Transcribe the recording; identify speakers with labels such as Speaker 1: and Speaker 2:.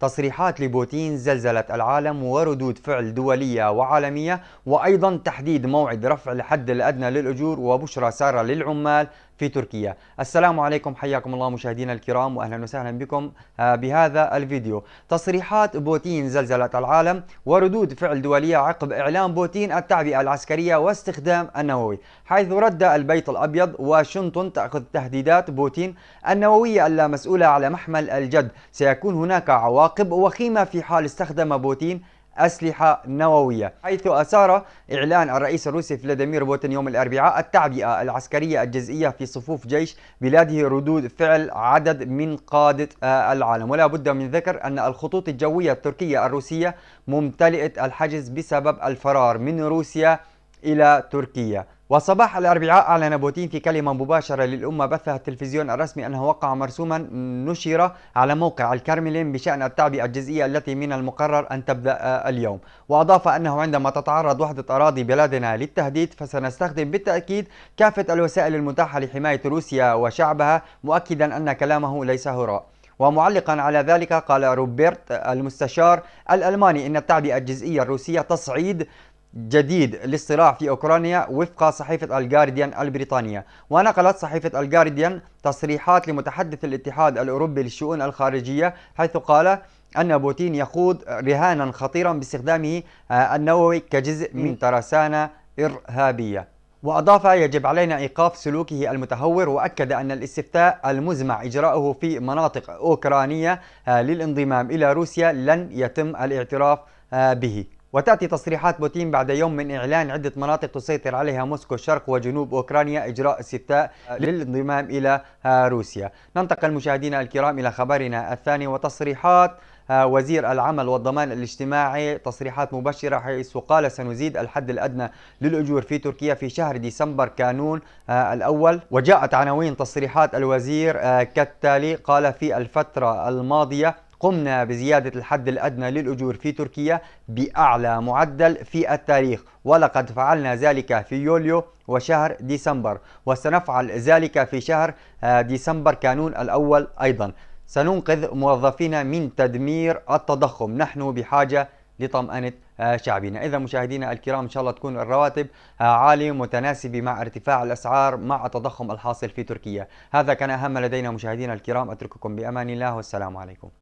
Speaker 1: تصريحات لبوتين زلزلت العالم وردود فعل دولية وعالمية وأيضا تحديد موعد رفع الحد الأدنى للأجور وبشرى سارة للعمال. في تركيا. السلام عليكم حياكم الله مشاهدينا الكرام واهلا وسهلا بكم آه، بهذا الفيديو. تصريحات بوتين زلزلت العالم وردود فعل دولية عقب اعلان بوتين التعبئة العسكرية واستخدام النووي. حيث رد البيت الأبيض واشنطن تأخذ تهديدات. بوتين النووية اللامسؤولة على محمل الجد. سيكون هناك عواقب وخيمة في حال استخدم بوتين أسلحة نووية حيث أثار إعلان الرئيس الروسي فلاديمير بوتين يوم الأربعاء التعبئة العسكرية الجزئية في صفوف جيش بلاده ردود فعل عدد من قادة آه، العالم. ولا بد من ذكر أن الخطوط الجوية التركية الروسية ممتلئة الحجز بسبب الفرار من روسيا إلى تركيا. وصباح الأربعاء أعلن بوتين في كلمة مباشرة للأمة بثها التلفزيون الرسمي أنه وقع مرسوما نشر على موقع الكرملين بشأن التعبئة الجزئية التي من المقرر أن تبدأ اليوم. وأضاف أنه عندما تتعرض وحدة أراضي بلادنا للتهديد فسنستخدم بالتأكيد كافة الوسائل المتاحة لحماية روسيا وشعبها مؤكدا أن كلامه ليس هراء. ومعلقا على ذلك قال روبرت المستشار الألماني إن التعبئة الجزئية الروسية تصعيد جديد للصراع في أوكرانيا وفق صحيفة الجارديان البريطانية. ونقلت صحيفة الجارديان تصريحات لمتحدث الاتحاد الأوروبي للشؤون الخارجية حيث قال أن بوتين يخوض رهانا خطيرا باستخدامه آه، النووي كجزء من ترسانة إرهابية. وأضاف يجب علينا إيقاف سلوكه المتهور وأكد أن الاستفتاء المزمع إجراؤه في مناطق أوكرانية آه، للانضمام إلى روسيا لن يتم الاعتراف آه، به. وتأتي تصريحات بوتين بعد يوم من إعلان عدة مناطق تسيطر عليها موسكو شرق وجنوب أوكرانيا إجراء استفتاء للانضمام إلى روسيا. ننتقل مشاهدينا الكرام إلى خبرنا الثاني وتصريحات وزير العمل والضمان الاجتماعي تصريحات مبشرة حيث قال سنزيد الحد الأدنى للأجور في تركيا في شهر ديسمبر كانون الأول. وجاءت عناوين تصريحات الوزير كالتالي قال في الفترة الماضية قمنا بزيادة الحد الأدنى للأجور في تركيا بأعلى معدل في التاريخ ولقد فعلنا ذلك في يوليو وشهر ديسمبر وسنفعل ذلك في شهر آه، ديسمبر كانون الأول أيضا. سننقذ موظفينا من تدمير التضخم. نحن بحاجة لطمأنة آه، شعبنا. إذا مشاهدينا الكرام إن شاء الله تكون الرواتب آه، عالية متناسبة مع ارتفاع الأسعار مع التضخم الحاصل في تركيا. هذا كان أهم لدينا مشاهدينا الكرام. أترككم بأمان الله والسلام عليكم.